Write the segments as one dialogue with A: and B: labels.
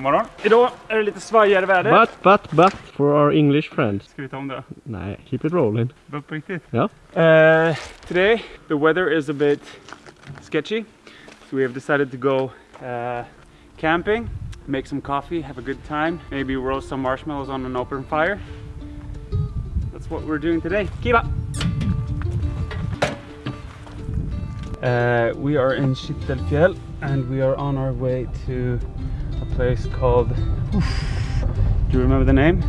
A: God morgon. Idag är det lite svajigare väder.
B: But, but, but, for our English friends.
A: Ska vi ta om det?
B: Nej, keep it rolling.
A: Bara på riktigt?
B: Ja.
A: Uh, today the weather is a bit sketchy. So we have decided to go uh, camping, make some coffee, have a good time, maybe roast some marshmallows on an open fire. That's what we're doing today. Keep up! Uh, we are in Kittelfjäll and we are on our way to place called. Do you remember the name?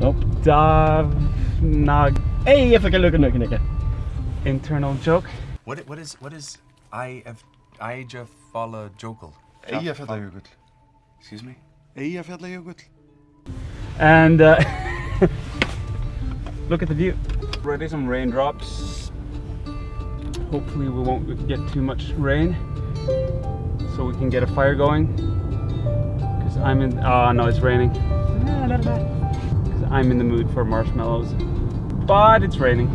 B: Nope.
A: Davnag.
B: Hey, jag fick en lucka nu, Knicke.
A: Internal joke.
C: What i- what is what is I of Eyjafjalla Jokul?
D: Eyjafjallajökull.
C: Excuse me.
D: Eyjafjallajökull.
A: And uh, look at the view. Ready some raindrops. Hopefully we won't get too much rain, so we can get a fire going. Cause I'm in. Oh no, it's raining. Cause I'm in the mood for marshmallows, but it's raining.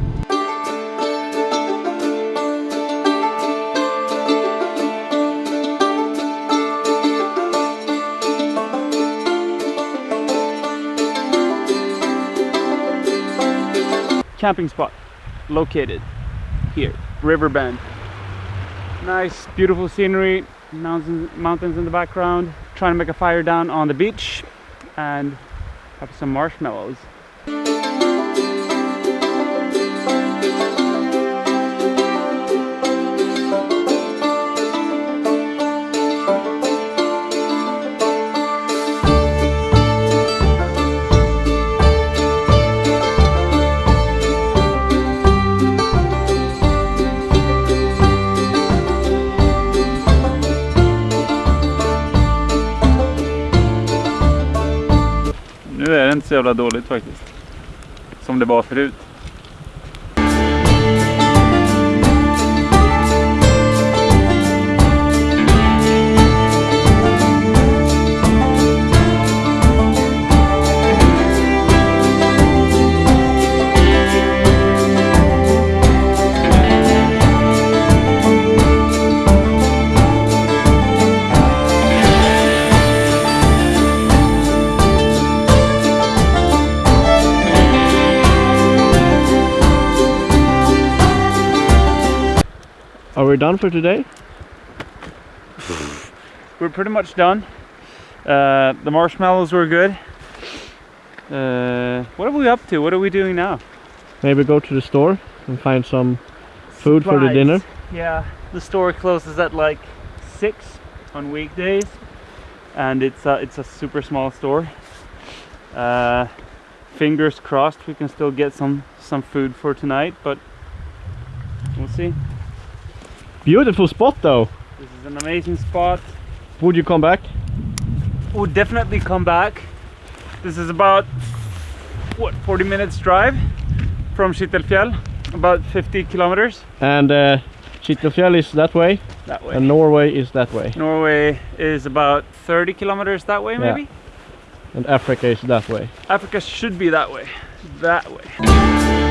A: camping spot located here riverbend nice beautiful scenery mountains mountains in the background trying to make a fire down on the beach and have some marshmallows nu är det inte så jävla dåligt faktiskt. Som det var förut.
B: Are we done for today?
A: we're pretty much done. Uh, the marshmallows were good. Uh, what are we up to? What are we doing now?
B: Maybe go to the store and find some food for the dinner.
A: Yeah, the store closes at like six on weekdays, and it's a, it's a super small store. Uh, fingers crossed we can still get some some food for tonight, but we'll see.
B: Beautiful spot though.
A: This is an amazing spot.
B: Would you come back?
A: We'll definitely come back. This is about what 40 minutes drive from Kittelfjäll, about 50 kilometers
B: And uh, is that way,
A: that way.
B: and Norway is that way,
A: Norway is about 30 kilometers that way,
B: Yeah.
A: maybe.
B: and Africa is that way.
A: Africa should be that way. That way.